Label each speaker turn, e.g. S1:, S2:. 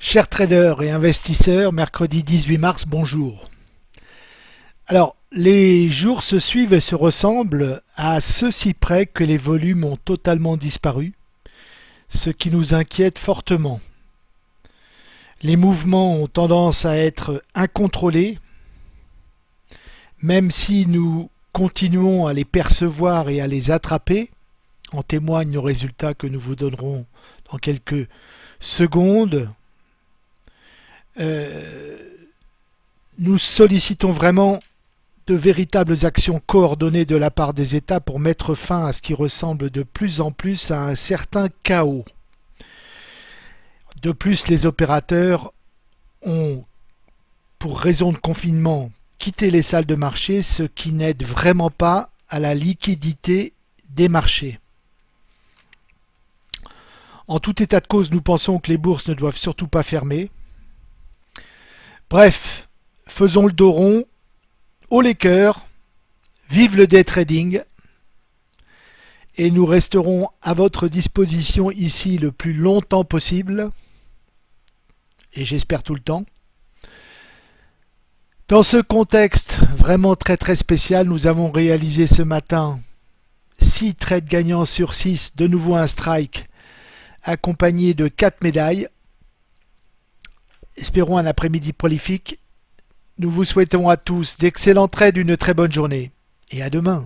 S1: Chers traders et investisseurs, mercredi 18 mars, bonjour. Alors, les jours se suivent et se ressemblent à ceci près que les volumes ont totalement disparu, ce qui nous inquiète fortement. Les mouvements ont tendance à être incontrôlés, même si nous continuons à les percevoir et à les attraper, en témoignent nos résultats que nous vous donnerons dans quelques secondes. Euh, nous sollicitons vraiment de véritables actions coordonnées de la part des États pour mettre fin à ce qui ressemble de plus en plus à un certain chaos. De plus, les opérateurs ont, pour raison de confinement, quitté les salles de marché, ce qui n'aide vraiment pas à la liquidité des marchés. En tout état de cause, nous pensons que les bourses ne doivent surtout pas fermer. Bref, faisons le dos rond, haut les cœurs, vive le day trading et nous resterons à votre disposition ici le plus longtemps possible et j'espère tout le temps. Dans ce contexte vraiment très très spécial, nous avons réalisé ce matin 6 trades gagnants sur 6, de nouveau un strike accompagné de 4 médailles. Espérons un après-midi prolifique. Nous vous souhaitons à tous d'excellents trades, une très bonne journée et à demain.